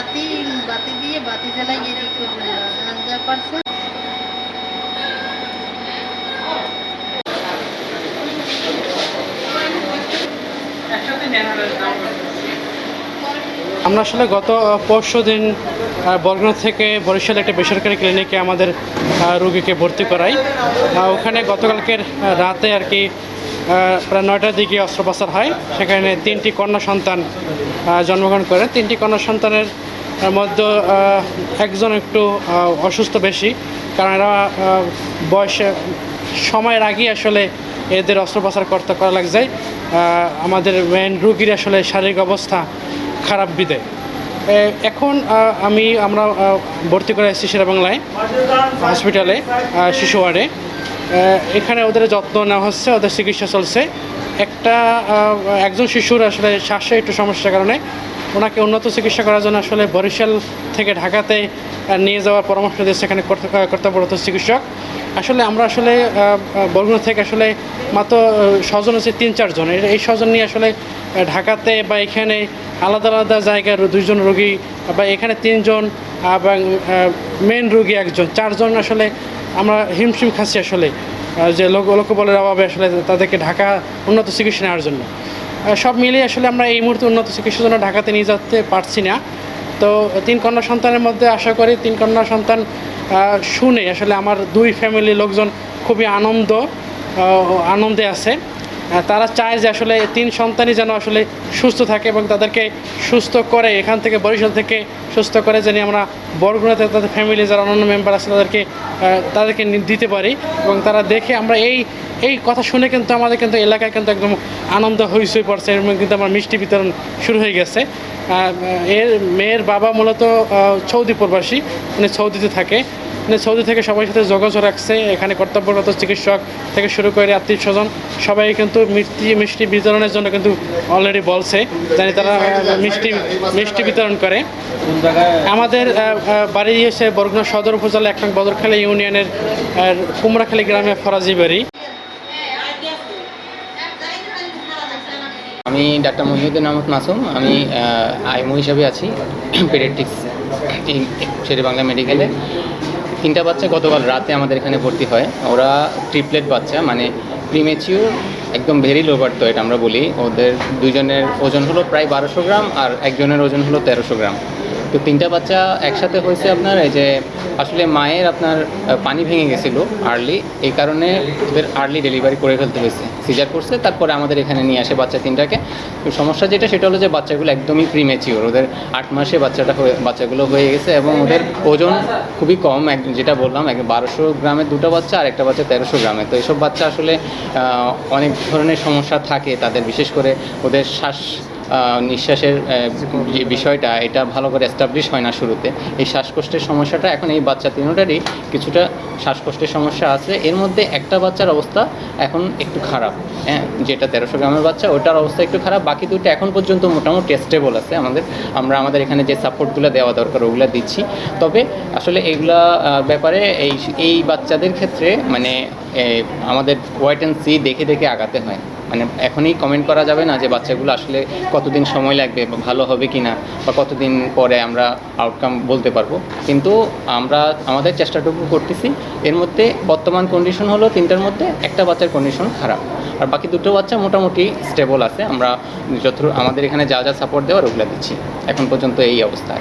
বাতি বাতি দিয়ে বাতি জ্বালাই এদিক পারছে। আমরা আসলে গত পরশু দিন বরগুনা থেকে বরিশাল একটা বেসরকারি ক্লিনিকে আমাদের রুগীকে ভর্তি করাই। ওখানে গতকালকের রাতে আর কি প্রায় নয়টার দিকে অস্ত্রোপচার হয়। সেখানে তিনটি কন্যা সন্তান জন্মগ্রহণ করে। তিনটি কন্যা সন্তানের মধ্যে একজন একটু অসুস্থ বেশি, কারণ এরা বয়সে, সময়ের আগেই আসলে এদের অস্ত্রোপচার করতে করা লাগ যায় আমাদের মেন রুগীর আসলে শারীরিক অবস্থা খারাপ বিদে এখন আমি, আমরা ভর্তি করে এসেছি বাংলায় হসপিটালে শিশু ওয়ার্ডে। এখানে ওদের যত্ন নেওয়া হচ্ছে, ওদের চিকিৎসা চলছে। একটা একজন শিশুর আসলে শ্বাসে একটু সমস্যার কারণে ওনাকে উন্নত চিকিৎসা করার জন্য আসলে বরিশাল থেকে ঢাকাতে নিয়ে যাওয়ার পরামর্শ দিয়েছে এখানে কর্ত- কর্তব্যরত চিকিৎসক। আসলে আমরা আসলে বরগুনা থেকে আসলে মাত্র স্বজন হচ্ছে তিন চারজন এই- স্বজন নিয়ে আসলে ঢাকাতে বা এখানে আলাদা আলাদা জায়গার দুইজন রোগী বা এখানে তিনজন, এবং মেন রোগী একজন। চারজন আসলে আমরা হিমশিম খাচ্ছি আসলে যে লোক লোকবলের অভাবে আসলে তাদেরকে ঢাকা উন্নত চিকিৎসা নেওয়ার জন্য। সব মিলিয়ে আসলে আমরা এই মুহূর্তে উন্নত চিকিৎসার জন্য ঢাকাতে নিয়ে যেতে পারছি না। তো তিন কন্যা সন্তানের মধ্যে আশা করি তিন কন্যা সন্তান শুনে আসলে আমার দুই ফ্যামিলির লোকজন খুবই আনন্দ আনন্দে আছে। তারা চায় যে আসলে তিন সন্তানই যেন আসলে সুস্থ থাকে এবং তাদেরকে সুস্থ করে, এখান থেকে বরিশাল থেকে সুস্থ করে যেন আমরা বরগুনাতে তাদের ফ্যামিলি যারা অন্যান্য মেম্বার আছে তাদেরকে তাদেরকে দিতে পারি। এবং তারা দেখে আমরা এই এই কথা শুনে কিন্তু আমাদের কিন্তু এলাকায় কিন্তু একদম আনন্দ হইচই পড়ছে এবং কিন্তু আমার মিষ্টি বিতরণ শুরু হয়ে গেছে। এর মেয়ের বাবা মূলত সৌদি প্রবাসী মানে সৌদিতে থাকে। সৌদি থেকে সবার সাথে যোগাযোগ রাখছে, এখানে কর্তব্যরত চিকিৎসক থেকে শুরু করে আত্মীয় স্বজন, সবাই কিন্তু মিষ্টি মিষ্টি বিতরণের জন্য কিন্তু অলরেডি বলছে, জানি তারা মিষ্টি মিষ্টি বিতরণ করে। আমাদের বাড়ি এসে বরগুনা সদর উপজেলা এক নং বদরখালী ইউনিয়নের কুমড়াখালী গ্রামে ফরাজি বাড়ি। আমি ডাক্তার মহিউদ্দিন আহমদ মাসুম, আমি আইমো হিসাবে আছি, পেডিয়াট্রিক্স শেরে বাংলা মেডিকেলে। তিনটা বাচ্চা গতকাল রাতে আমাদের এখানে ভর্তি হয়। ওরা ট্রিপলেট বাচ্চা মানে প্রিমেচিউর একদম ভেরি লোভার তো এটা আমরা বলি। ওদের দুজনের ওজন হলো প্রায় বারোশো গ্রাম আর একজনের ওজন হলো তেরোশো গ্রাম। তো তিনটা বাচ্চা একসাথে হয়েছে আপনার, এই যে আসলে মায়ের আপনার পানি ভেঙে গেছিল আর্লি এই কারণে ওদের আর্লি ডেলিভারি করে ফেলতে হয়েছে। সিজার করছে, তারপরে আমাদের এখানে নিয়ে আসে বাচ্চা তিনটাকে। তো সমস্যা যেটা, সেটা হলো যে বাচ্চাগুলো একদমই প্রিমেচিওর ওদের আট মাসে বাচ্চাটা হয়ে, বাচ্চাগুলো হয়ে গেছে এবং ওদের ওজন খুবই কম, এক, যেটা বললাম, এক বারোশো গ্রামের দুটো বাচ্চা, আর একটা বাচ্চা তেরোশো গ্রামের। তো এইসব বাচ্চা আসলে অনেক ধরনের সমস্যা থাকে তাদের, বিশেষ করে ওদের শ্বাস নিঃশ্বাসের যে বিষয়টা, এটা ভালো করে এস্টাবলিশ হয় না শুরুতে। এই শ্বাসকষ্টের সমস্যাটা এখন এই বাচ্চা তিনোটারই কিছুটা শ্বাসকষ্টের সমস্যা আছে। এর মধ্যে একটা বাচ্চার অবস্থা এখন একটু খারাপ হ্যাঁ? যেটা তেরোশো গ্রামের বাচ্চা, ওটার অবস্থা একটু খারাপ। বাকি দুটো এখন পর্যন্ত মোটামুটি স্টেবল আছে। আমাদের, আমরা আমাদের এখানে যে সাপোর্টগুলো দেওয়া দরকার, ওগুলো দিচ্ছি। তবে আসলে এইগুলা ব্যাপারে এই এই বাচ্চাদের ক্ষেত্রে মানে আমাদের ওয়াইট অ্যান্ড সি দেখে দেখে আগাতে হয়। মানে এখনই কমেন্ট করা যাবে না যে বাচ্চাগুলো আসলে কতদিন সময় লাগবে বা ভালো হবে কি না বা কতদিন পরে আমরা আউটকাম বলতে পারব। কিন্তু আমরা, আমাদের চেষ্টাটুকু করতেছি। এর মধ্যে বর্তমান কন্ডিশন হলো তিনটার মধ্যে একটা বাচ্চার কন্ডিশন খারাপ। আর বাকি দুটো বাচ্চা মোটামুটি স্টেবল আছে। আমরা যত আমাদের এখানে যা যা সাপোর্ট দেওয়ার ওগুলো দিচ্ছি। এখন পর্যন্ত এই অবস্থা।